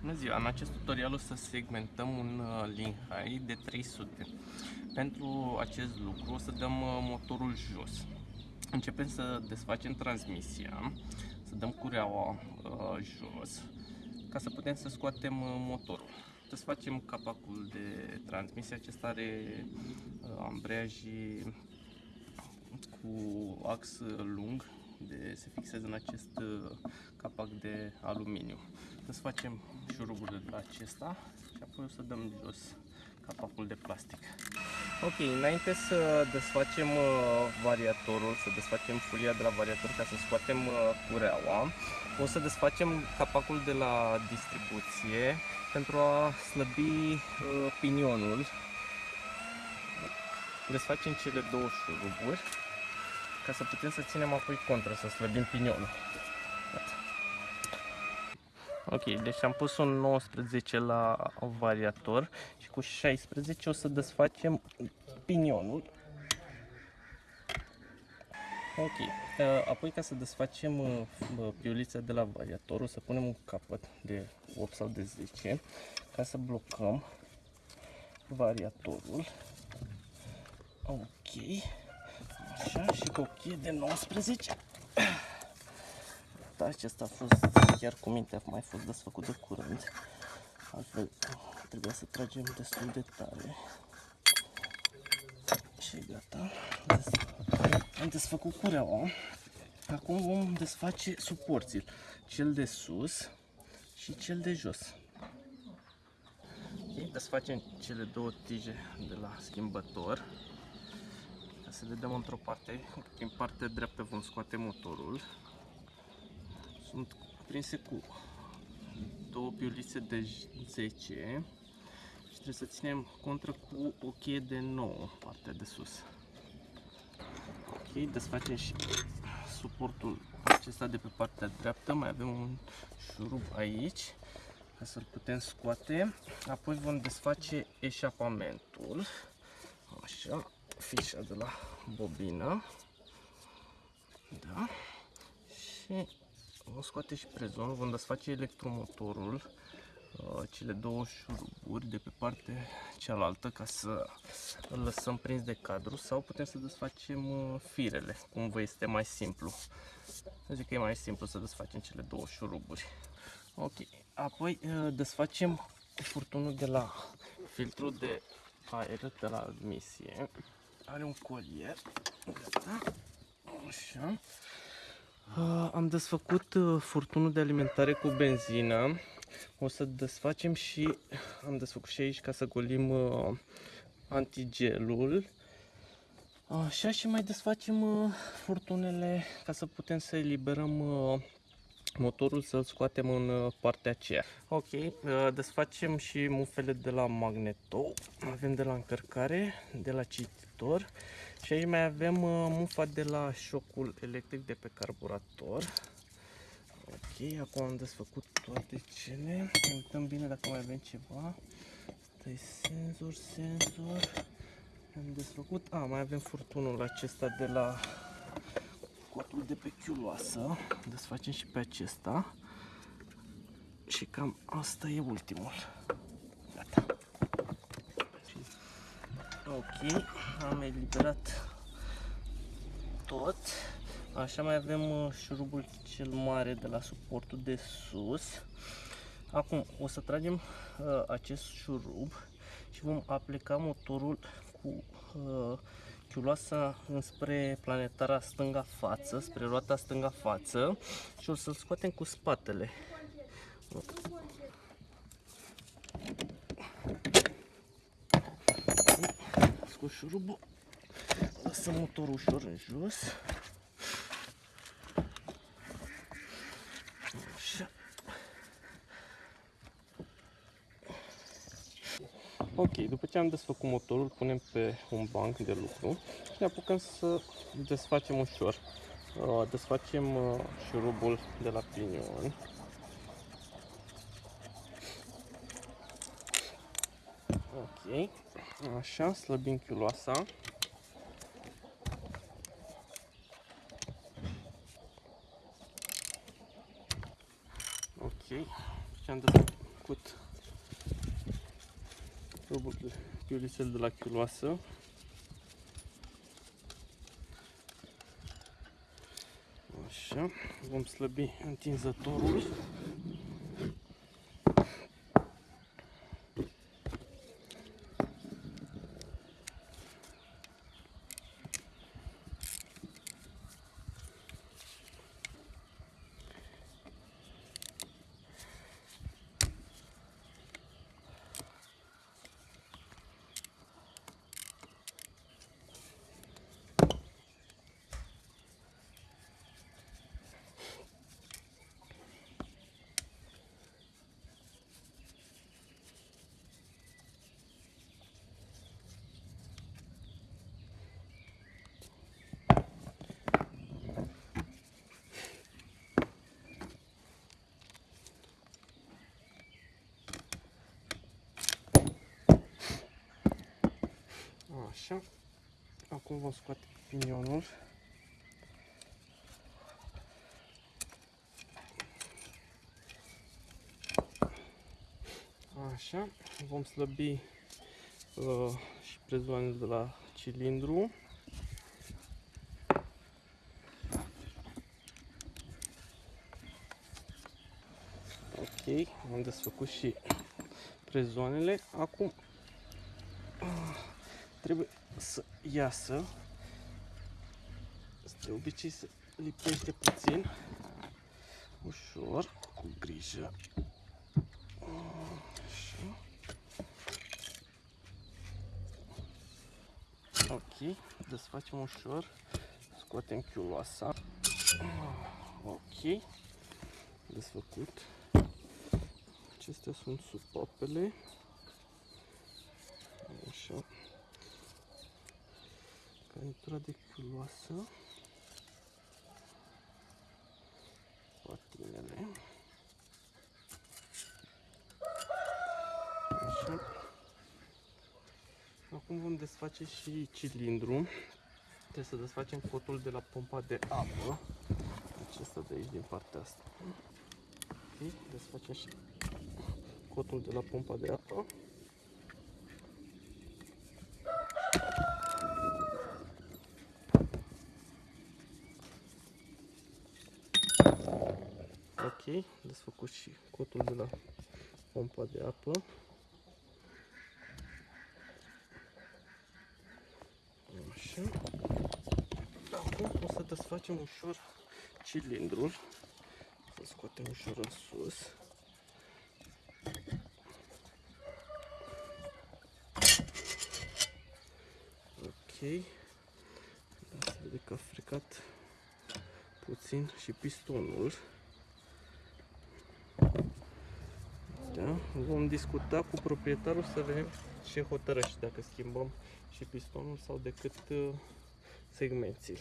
Bună ziua! În acest tutorial o să segmentăm un uh, Linhai de 300. Pentru acest lucru o să dăm uh, motorul jos. Începem să desfacem transmisia, să dăm cureaua uh, jos, ca să putem să scoatem uh, motorul. Desfacem capacul de transmisie, acesta are uh, ambreiajii cu ax lung de se fixează în acest uh, capac de aluminiu. Desfacem șuruburile de la acesta și apoi o să dăm jos capacul de plastic. Ok, înainte să desfacem uh, variatorul, să desfacem folia de la variator ca să scoatem uh, cureaua, o să desfacem capacul de la distribuție pentru a slăbi pinionul. Desfacem cele două șuruburi ca să putem să ținem apoi contra, să slăbim pinionul. Ok, deci am pus un 19 la variator și cu 16 o să desfacem pinionul. Ok, uh, apoi ca să desfacem uh, piulița de la variator o să punem un capăt de 8 sau de 10 ca să blocăm variatorul. Ok. Așa, și cochie de 19. Da, acesta a fost chiar cu minte, a mai fost desfăcut de curând. Altfel, trebuia să tragem destul de tare. Și gata. Am desfăcut cureaua. Acum vom desface suporțil. Cel de sus și cel de jos. Okay, desfacem cele două tije de la schimbător să le dăm într-o parte. Prin partea dreaptă vom scoate motorul. Sunt prinse cu două piulițe de 10 și trebuie să ținem contra cu o cheie de 9 partea de sus. Ok, desfacem și suportul acesta de pe partea dreaptă. Mai avem un șurub aici ca să-l putem scoate. Apoi vom desface eșapamentul. Așa fișa de la bobină. Da. Și vom scoate și prezonul, vom desface electromotorul, uh, cele două șuruburi de pe partea cealaltă ca să îl lăsăm prins de cadru sau putem să desfacem uh, firele, cum vă este mai simplu. Zic că e mai simplu să desfacem cele două șuruburi. Ok, apoi uh, desfacem furtunul de la filtrul de aer de la admisie are un colier. Gata. Așa. Uh, am desfăcut uh, furtunul de alimentare cu benzină. O să desfacem și am desfăcut și aici ca să golim uh, antigelul. Așa și mai desfacem uh, furtunele ca să putem să eliberăm uh, motorul să-l scoatem în uh, partea aceea. Ok, uh, desfacem și mufele de la magneto. Avem de la încărcare, de la cititor și aici mai avem uh, mufa de la șocul electric de pe carburator. Ok, acum am desfăcut toate cele. Uităm bine dacă mai avem ceva. Asta e senzor, senzor. Am desfăcut. A, mai avem furtunul acesta de la cotul de pe chiuloasă. Desfacem și pe acesta. Și cam asta e ultimul. Ok, am eliberat tot. Așa mai avem uh, șurubul cel mare de la suportul de sus. Acum o să tragem uh, acest șurub și vom aplica motorul cu uh, ciuloasa înspre planetara stânga față, spre roata stânga față și o să-l scoatem cu spatele. Scos șurubul, lăsăm motorul ușor în jos. Ok, după ce am desfăcut motorul, punem pe un banc de lucru și ne apucăm să desfacem ușor. Uh, desfacem uh, șurubul de la pinion. Ok, așa, slăbim chiuloasa. Ok, și am desfăcut făcut piulisel de la chiuloasă. Așa, vom slăbi întinzătorul. Așa. Acum vom scoate pinionul. Așa. Vom slăbi uh, și prezoanele de la cilindru. Ok, am desfăcut și prezoanele. Acum trebuie să iasă. De obicei se lipește puțin, ușor, cu grijă. Așa. Ok, desfacem ușor, scoatem chiuloasa. Ok, desfăcut. Acestea sunt supapele. Așa călitura de chiuloasă, patinele. Așa. Acum vom desface și cilindru. Trebuie să desfacem cotul de la pompa de apă. Acesta de aici, din partea asta. Ok, desfacem și cotul de la pompa de apă. Ok, desfăcut și cotul de la pompa de apă. Așa. Acum o să desfacem ușor cilindrul. Să scoatem ușor în sus. Ok. Da, se vede că a frecat puțin și pistonul. Da? Vom discuta cu proprietarul să vedem ce hotărăște, dacă schimbăm și pistonul sau decât uh, segmenții.